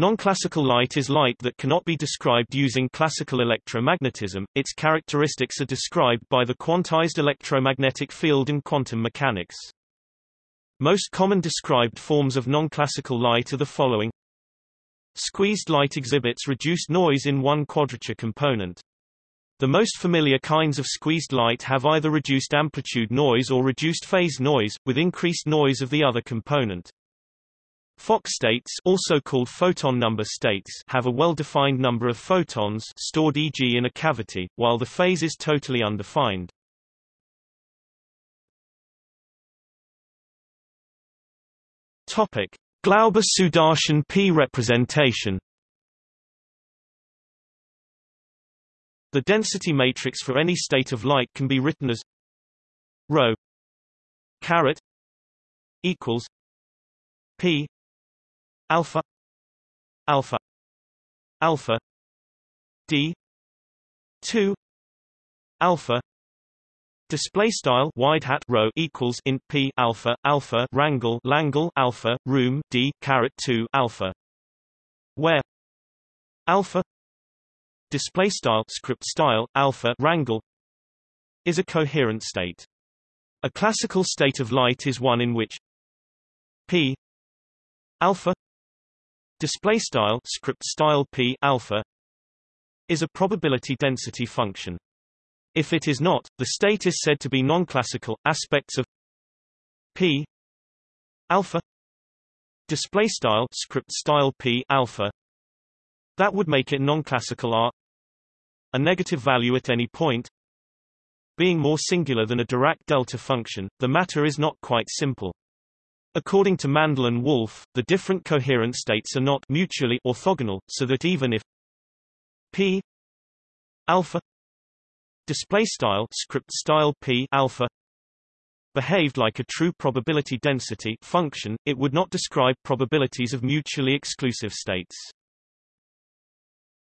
Non-classical light is light that cannot be described using classical electromagnetism. Its characteristics are described by the quantized electromagnetic field and quantum mechanics. Most common described forms of non-classical light are the following. Squeezed light exhibits reduced noise in one quadrature component. The most familiar kinds of squeezed light have either reduced amplitude noise or reduced phase noise, with increased noise of the other component. Fock states also called photon number states have a well-defined number of photons stored e.g. in a cavity, while the phase is totally undefined. Topic: Glauber-Sudarshan P representation. The density matrix for any state of light can be written as rho caret equals p alpha. Alpha. Alpha. D. 2 alpha. Display style wide hat rho equals int p alpha alpha rangle langle alpha room d caret 2 alpha. Where? Alpha. Display style script style alpha rangle is a coherent state. A classical state of light is one in which p alpha display style script style p alpha is a probability density function. If it is not, the state is said to be non-classical. Aspects of p alpha display style script style p alpha that would make it non-classical are a negative value at any point being more singular than a Dirac delta function. The matter is not quite simple. According to Mandel and Wolf, the different coherent states are not mutually orthogonal, so that even if p alpha display style script style p alpha behaved like a true probability density function, it would not describe probabilities of mutually exclusive states.